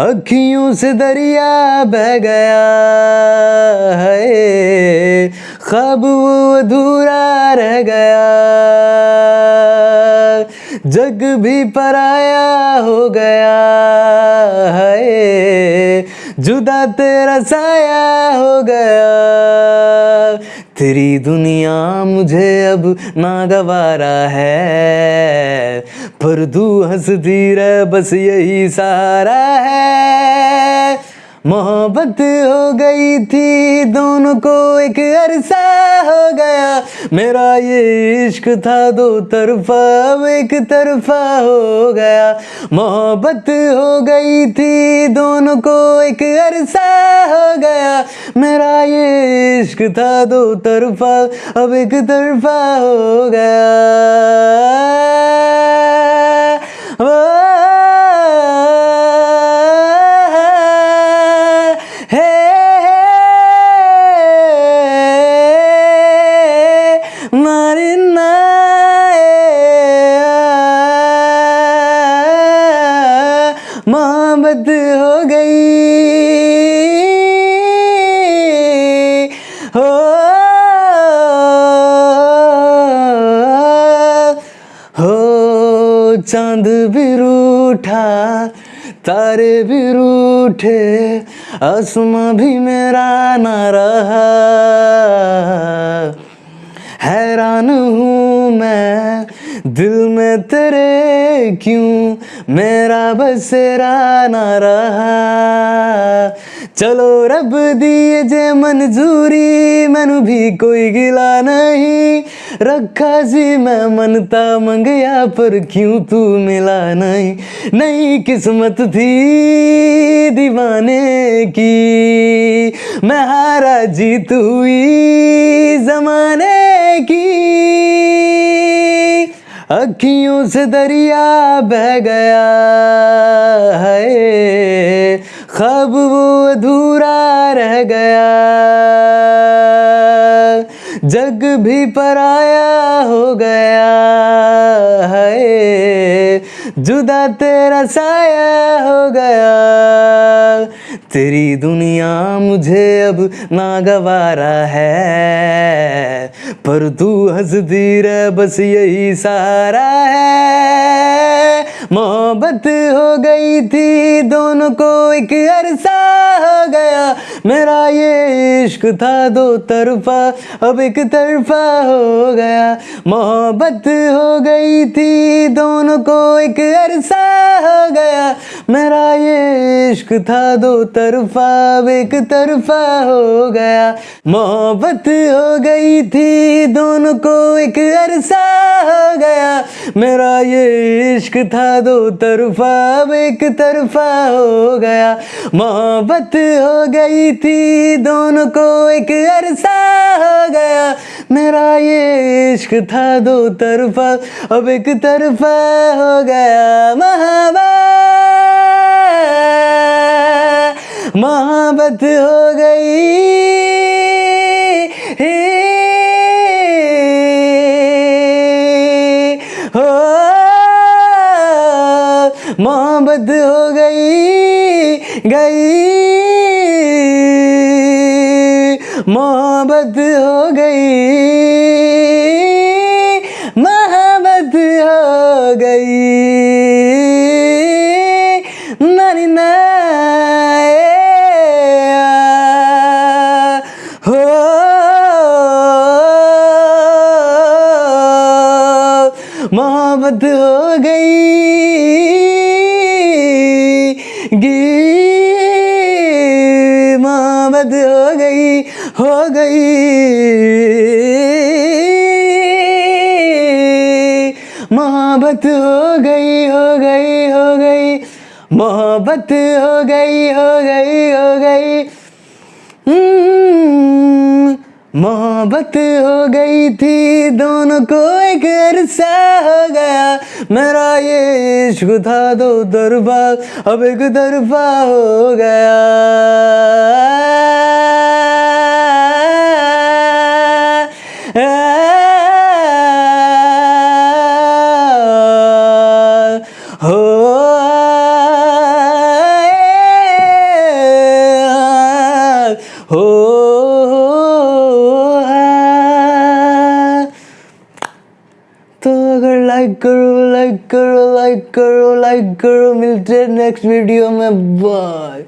अखियों से दरिया बह गया है। ख्वाब वो अधूरा रह गया। जग भी पराया हो गया है। जुदा तेरा साया हो गया। तेरी दुनिया मुझे अब नागवारा है। पर तू हंसती रह, बस यही सहारा है। मोहब्बत हो गई थी, दोनों को एक अरसा हो गया। मेरा ये इश्क था, दो तरफा अब एक तरफा हो गया। मोहब्बत हो गई थी, दोनों को एक अरसा हो गया। मेरा ये इश्क था दो तरफा अब एक तरफा हो गया। मोहब्बत हो चाँद भी रूठा तारे भी रूठे आसमां भी मेरा ना रहा। हैरान हूँ मैं दिल में तेरे क्यों? मेरा बसेरा ना रहा। चलो रब दिए जे मंजूरी, मैनू भी कोई गिला नहीं। रखा जी मैं मनता मंगया, पर क्यों तू मिला नहीं? नई किस्मत थी दीवाने की। मैं हारा जीत हुई जमाने की। अखियों से दरिया बह गया है। खब वो अधूरा रह गया। जग भी पराया हो गया है। जुदा तेरा साया हो गया। तेरी दुनिया मुझे अब नागवारा है। पर तू हंसती रह, बस यही सहारा है। मोहब्बत हो गई थी, दोनों को एक अरसा हो गया। मेरा ये इश्क था दो तरफा, अब एक तरफा हो गया। मोहब्बत हो गई थी, दोनों को एक अरसा हो गया। मेरा ये इश्क था दो तरफा एक तरफा हो गया। मोहब्बत हो गई थी, दोनों को एक अरसा हो गया। मेरा ये इश्क था दो तरफा एक तरफा हो गया। मोहब्बत हो गई थी, दोनों को एक अरसा हो गया। मेरा ये इश्क था दो तरफा, अब एक तरफा हो गया। महाबा मोहब्बत हो गई। हो। मोहब्बत हो गई गई। मोहब्बत हो गई। मोहब्बत हो गई। नानी ना मोहब्बत हो गई। गी मोहब्बत हो गई हो गई। मोहब्बत हो गई हो गई हो गई। मोहब्बत हो गई हो गई हो गई। हम्म, मोहब्बत हो गई थी, दोनों को एक अरसा हो गया। मेरा ये इश्क था दो तरफा, अब एक तरफा हो गया। हो लाइक करो लाइक करो लाइक करो लाइक करो मिलते हैं नेक्स्ट वीडियो में बाय